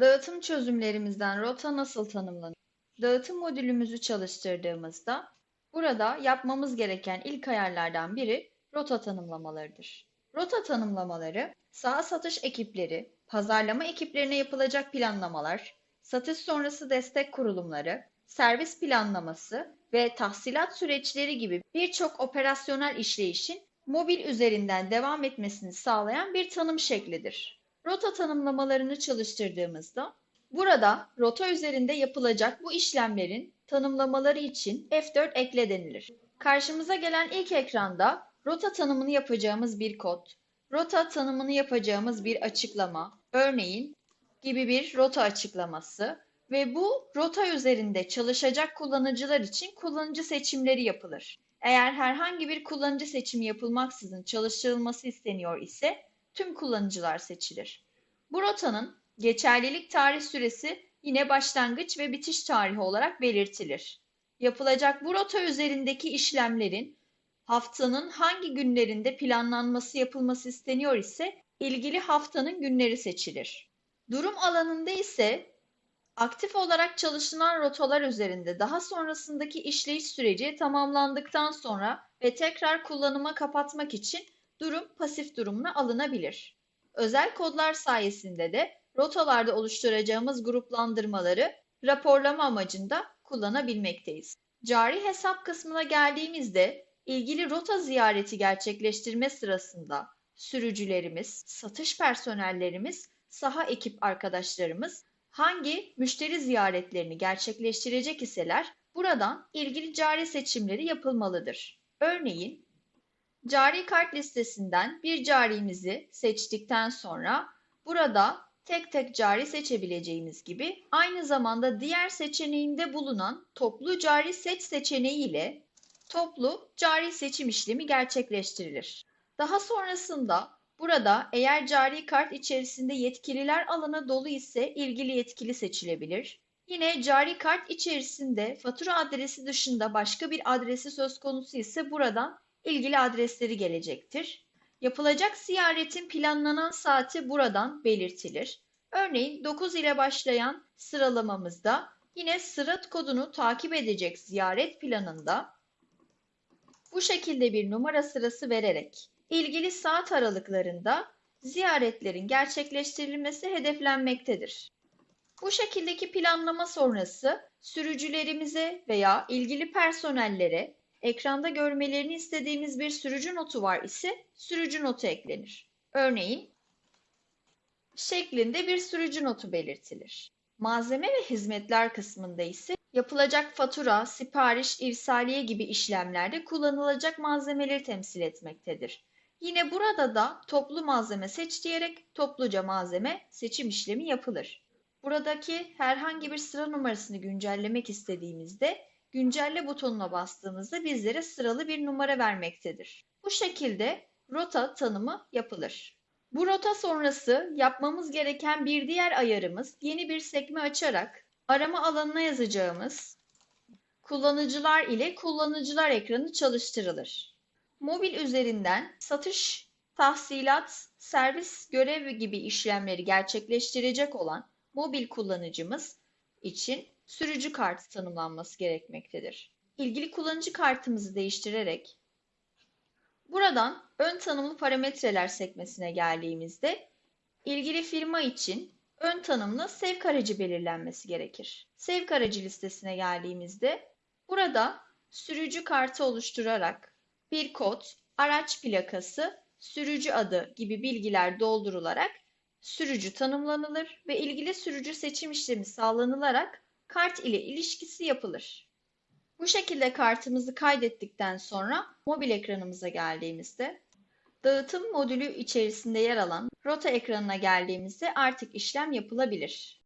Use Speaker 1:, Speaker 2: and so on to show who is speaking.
Speaker 1: Dağıtım çözümlerimizden rota nasıl tanımlanır? Dağıtım modülümüzü çalıştırdığımızda burada yapmamız gereken ilk ayarlardan biri rota tanımlamalarıdır. Rota tanımlamaları, saha satış ekipleri, pazarlama ekiplerine yapılacak planlamalar, satış sonrası destek kurulumları, servis planlaması ve tahsilat süreçleri gibi birçok operasyonel işleyişin mobil üzerinden devam etmesini sağlayan bir tanım şeklidir. Rota tanımlamalarını çalıştırdığımızda burada rota üzerinde yapılacak bu işlemlerin tanımlamaları için F4 ekle denilir. Karşımıza gelen ilk ekranda rota tanımını yapacağımız bir kod, rota tanımını yapacağımız bir açıklama, örneğin gibi bir rota açıklaması ve bu rota üzerinde çalışacak kullanıcılar için kullanıcı seçimleri yapılır. Eğer herhangi bir kullanıcı seçimi yapılmaksızın çalıştırılması isteniyor ise tüm kullanıcılar seçilir. Bu rotanın geçerlilik tarih süresi yine başlangıç ve bitiş tarihi olarak belirtilir. Yapılacak bu rota üzerindeki işlemlerin haftanın hangi günlerinde planlanması yapılması isteniyor ise ilgili haftanın günleri seçilir. Durum alanında ise aktif olarak çalışılan rotalar üzerinde daha sonrasındaki işleyiş süreci tamamlandıktan sonra ve tekrar kullanıma kapatmak için durum pasif durumuna alınabilir. Özel kodlar sayesinde de rotalarda oluşturacağımız gruplandırmaları raporlama amacında kullanabilmekteyiz. Cari hesap kısmına geldiğimizde ilgili rota ziyareti gerçekleştirme sırasında sürücülerimiz, satış personellerimiz, saha ekip arkadaşlarımız hangi müşteri ziyaretlerini gerçekleştirecek iseler buradan ilgili cari seçimleri yapılmalıdır. Örneğin cari kart listesinden bir carimizi seçtikten sonra burada tek tek cari seçebileceğimiz gibi aynı zamanda diğer seçeneğinde bulunan toplu cari seç seçeneği ile toplu cari seçim işlemi gerçekleştirilir. Daha sonrasında burada eğer cari kart içerisinde yetkililer alanı dolu ise ilgili yetkili seçilebilir. Yine cari kart içerisinde fatura adresi dışında başka bir adresi söz konusu ise buradan ilgili adresleri gelecektir. Yapılacak ziyaretin planlanan saati buradan belirtilir. Örneğin 9 ile başlayan sıralamamızda yine sırat kodunu takip edecek ziyaret planında bu şekilde bir numara sırası vererek ilgili saat aralıklarında ziyaretlerin gerçekleştirilmesi hedeflenmektedir. Bu şekildeki planlama sonrası sürücülerimize veya ilgili personellere ekranda görmelerini istediğimiz bir sürücü notu var ise sürücü notu eklenir. Örneğin şeklinde bir sürücü notu belirtilir. Malzeme ve hizmetler kısmında ise yapılacak fatura, sipariş, irsaliye gibi işlemlerde kullanılacak malzemeleri temsil etmektedir. Yine burada da toplu malzeme seç diyerek topluca malzeme seçim işlemi yapılır. Buradaki herhangi bir sıra numarasını güncellemek istediğimizde güncelle butonuna bastığımızda bizlere sıralı bir numara vermektedir. Bu şekilde rota tanımı yapılır. Bu rota sonrası yapmamız gereken bir diğer ayarımız yeni bir sekme açarak arama alanına yazacağımız kullanıcılar ile kullanıcılar ekranı çalıştırılır. Mobil üzerinden satış, tahsilat, servis görevi gibi işlemleri gerçekleştirecek olan mobil kullanıcımız için sürücü kartı tanımlanması gerekmektedir. İlgili kullanıcı kartımızı değiştirerek buradan ön tanımlı parametreler sekmesine geldiğimizde ilgili firma için ön tanımlı sevk aracı belirlenmesi gerekir. Sevk aracı listesine geldiğimizde burada sürücü kartı oluşturarak bir kod, araç plakası, sürücü adı gibi bilgiler doldurularak sürücü tanımlanılır ve ilgili sürücü seçim işlemi sağlanılarak kart ile ilişkisi yapılır. Bu şekilde kartımızı kaydettikten sonra mobil ekranımıza geldiğimizde dağıtım modülü içerisinde yer alan rota ekranına geldiğimizde artık işlem yapılabilir.